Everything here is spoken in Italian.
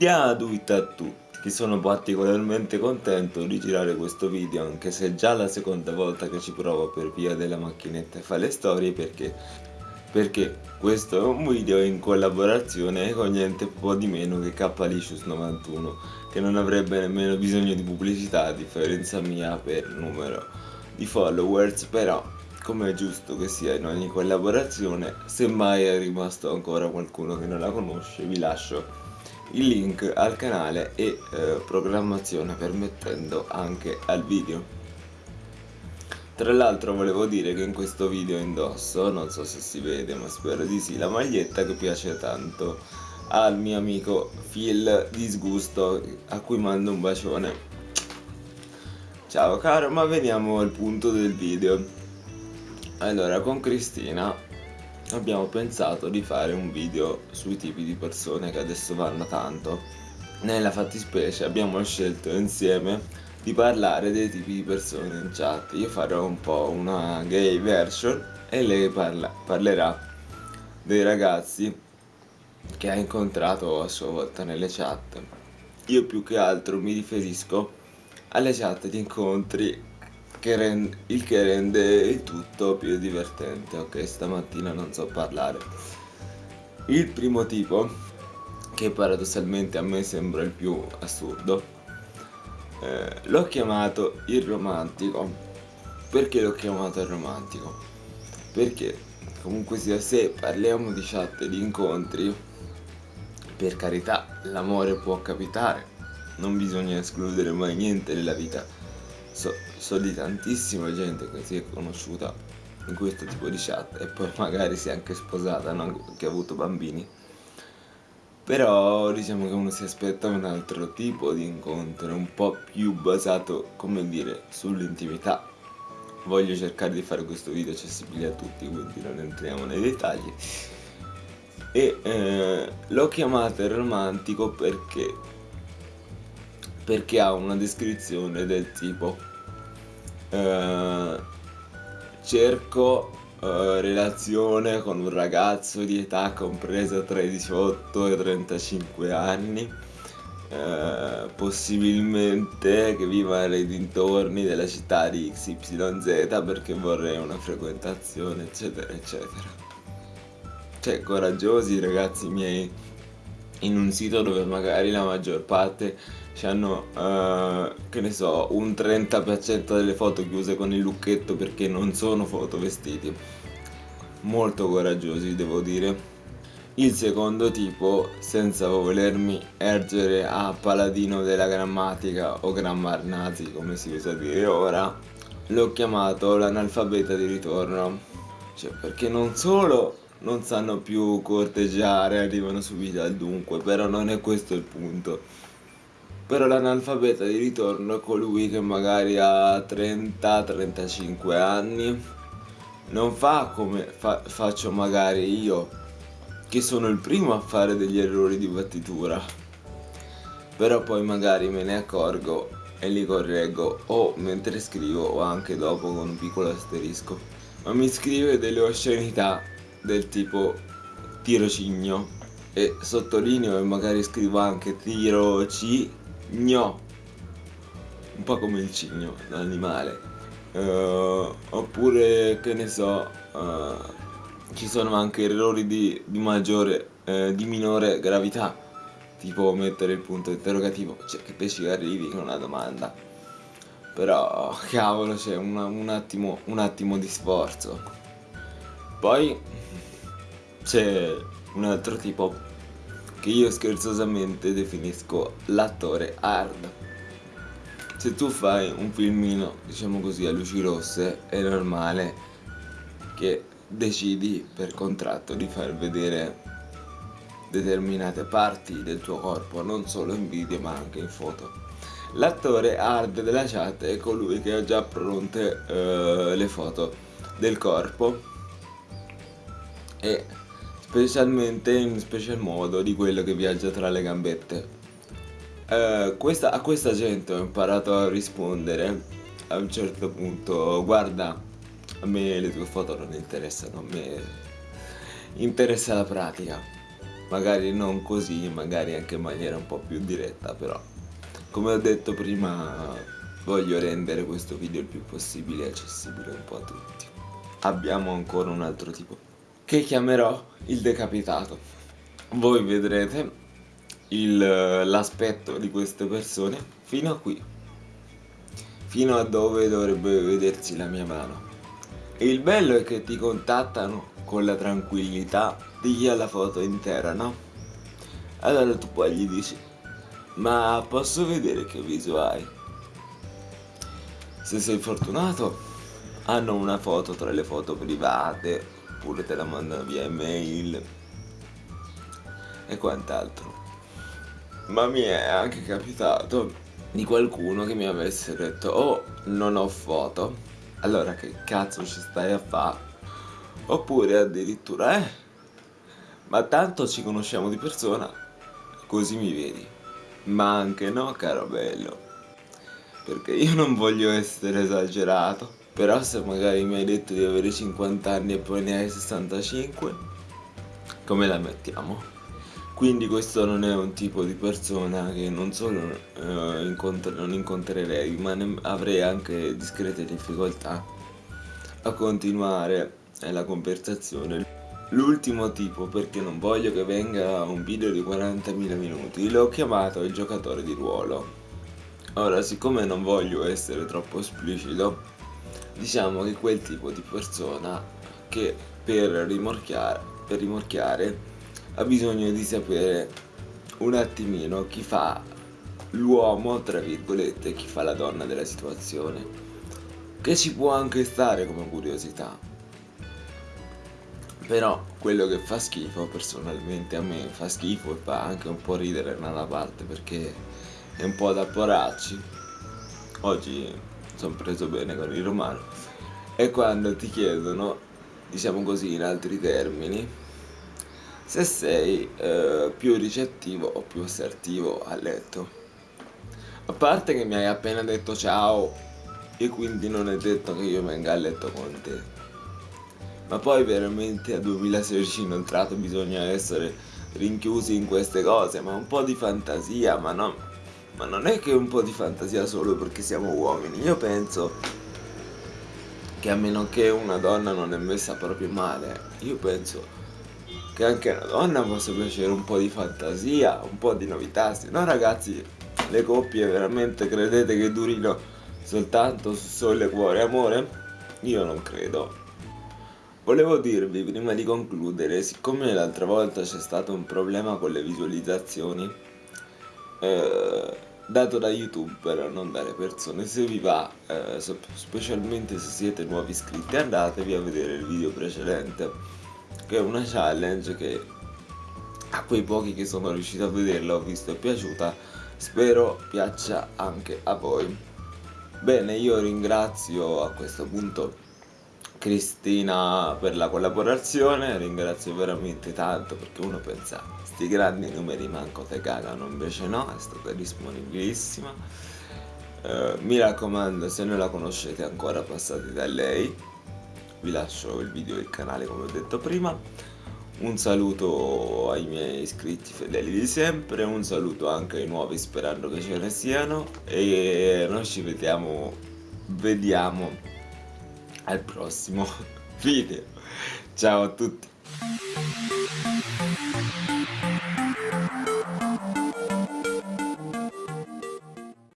Gratuita a tutti, sono particolarmente contento di girare questo video anche se è già la seconda volta che ci provo per via della macchinetta e fa le storie perché perché questo è un video in collaborazione con niente po' di meno che Klicious91 che non avrebbe nemmeno bisogno di pubblicità a differenza mia per numero di followers però come è giusto che sia in ogni collaborazione se mai è rimasto ancora qualcuno che non la conosce vi lascio il link al canale e eh, programmazione permettendo anche al video tra l'altro volevo dire che in questo video indosso, non so se si vede ma spero di sì, la maglietta che piace tanto al mio amico Phil Disgusto a cui mando un bacione. Ciao caro, ma veniamo al punto del video. Allora, con Cristina abbiamo pensato di fare un video sui tipi di persone che adesso vanno tanto. Nella fattispecie abbiamo scelto insieme di parlare dei tipi di persone in chat. Io farò un po' una gay version e lei parla parlerà dei ragazzi che ha incontrato a sua volta nelle chat. Io più che altro mi riferisco alle chat di incontri che rende, il che rende il tutto più divertente. Ok, stamattina non so parlare. Il primo tipo, che paradossalmente a me sembra il più assurdo, eh, l'ho chiamato il romantico. Perché l'ho chiamato il romantico? Perché comunque sia se parliamo di chat di incontri, per carità l'amore può capitare, non bisogna escludere mai niente nella vita so, so di tantissima gente che si è conosciuta in questo tipo di chat e poi magari si è anche sposata, no? che ha avuto bambini però diciamo che uno si aspetta un altro tipo di incontro, un po' più basato, come dire, sull'intimità. Voglio cercare di fare questo video accessibile a tutti, quindi non entriamo nei dettagli. E eh, l'ho chiamato romantico perché perché ha una descrizione del tipo eh, cerco eh, relazione con un ragazzo di età compresa tra i 18 e i 35 anni. Eh, possibilmente che viva nei dintorni della città di XYZ perché vorrei una frequentazione eccetera eccetera. Cioè coraggiosi ragazzi miei in un sito dove magari la maggior parte hanno, uh, che ne so, un 30% delle foto chiuse con il lucchetto perché non sono foto vestiti. Molto coraggiosi, devo dire. Il secondo tipo, senza volermi ergere a paladino della grammatica o grammar nazi, come si usa dire ora, l'ho chiamato l'analfabeta di ritorno. Cioè, perché non solo non sanno più corteggiare, arrivano subito al dunque, però non è questo il punto. Però l'analfabeta di ritorno è colui che magari ha 30-35 anni, non fa come fa faccio magari io, che sono il primo a fare degli errori di battitura. Però poi magari me ne accorgo e li correggo o mentre scrivo o anche dopo con un piccolo asterisco. Ma mi scrive delle oscenità del tipo tirocigno e sottolineo e magari scrivo anche tirocigno un po' come il cigno, l'animale. Uh, oppure che ne so uh, ci sono anche errori di, di maggiore uh, di minore gravità. Tipo mettere il punto interrogativo. Cioè che te ci arrivi con una domanda. Però cavolo c'è un, attimo, un attimo di sforzo. Poi c'è un altro tipo che io scherzosamente definisco l'attore hard. Se tu fai un filmino, diciamo così, a luci rosse, è normale che decidi per contratto di far vedere determinate parti del tuo corpo, non solo in video ma anche in foto. L'attore hard della chat è colui che ha già pronte uh, le foto del corpo e specialmente in special modo di quello che viaggia tra le gambette. Uh, questa, a questa gente ho imparato a rispondere a un certo punto, guarda, a me le tue foto non interessano, a me interessa la pratica. magari non così, magari anche in maniera un po' più diretta, però come ho detto prima voglio rendere questo video il più possibile accessibile un po' a tutti. Abbiamo ancora un altro tipo che chiamerò il decapitato. Voi vedrete l'aspetto di queste persone fino a qui, fino a dove dovrebbe vedersi la mia mano. E il bello è che ti contattano con la tranquillità di chi ha la foto intera, no? Allora tu poi gli dici, ma posso vedere che viso hai? Se sei fortunato, hanno una foto tra le foto private, oppure te la mandano via email e quant'altro. Ma mi è anche capitato di qualcuno che mi avesse detto, oh, non ho foto, allora che cazzo ci stai a fare? Oppure addirittura, eh, ma tanto ci conosciamo di persona, così mi vedi. Ma anche no, caro bello, perché io non voglio essere esagerato, però se magari mi hai detto di avere 50 anni e poi ne hai 65, come la mettiamo? Quindi questo non è un tipo di persona che non solo eh, incontr non incontrerei, ma avrei anche discrete difficoltà a continuare la conversazione. L'ultimo tipo, perché non voglio che venga un video di 40.000 minuti, l'ho chiamato il giocatore di ruolo. Ora, siccome non voglio essere troppo esplicito, diciamo che quel tipo di persona che per rimorchiare, per rimorchiare ha bisogno di sapere un attimino chi fa l'uomo, tra virgolette, chi fa la donna della situazione. Che ci può anche stare come curiosità però quello che fa schifo personalmente a me fa schifo e fa anche un po' ridere da una parte perché è un po' da poracci. Oggi sono preso bene con il romano. E quando ti chiedono, diciamo così in altri termini, se sei eh, più ricettivo o più assertivo a letto. A parte che mi hai appena detto ciao e quindi non è detto che io venga a letto con te ma poi veramente a 2016 inoltrato bisogna essere rinchiusi in queste cose, ma un po' di fantasia, ma, no, ma non è che un po' di fantasia solo perché siamo uomini, io penso che a meno che una donna non è messa proprio male, io penso che anche una donna possa piacere un po' di fantasia, un po' di novità, se no ragazzi le coppie veramente credete che durino soltanto su sole, cuore amore? Io non credo. Volevo dirvi prima di concludere, siccome l'altra volta c'è stato un problema con le visualizzazioni eh, dato da youtuber, non dalle persone, se vi va, eh, specialmente se siete nuovi iscritti, andatevi a vedere il video precedente, che è una challenge che a quei pochi che sono riuscito a vederla ho visto è piaciuta, spero piaccia anche a voi. Bene, io ringrazio a questo punto Cristina per la collaborazione, ringrazio veramente tanto perché uno pensa sti grandi numeri manco te cagano, invece no, è stata disponibilissima. Eh, mi raccomando, se non la conoscete ancora passate da lei, vi lascio il video e il canale come ho detto prima. Un saluto ai miei iscritti fedeli di sempre, un saluto anche ai nuovi sperando che ce ne siano e noi ci vediamo, vediamo al prossimo video. Ciao a tutti.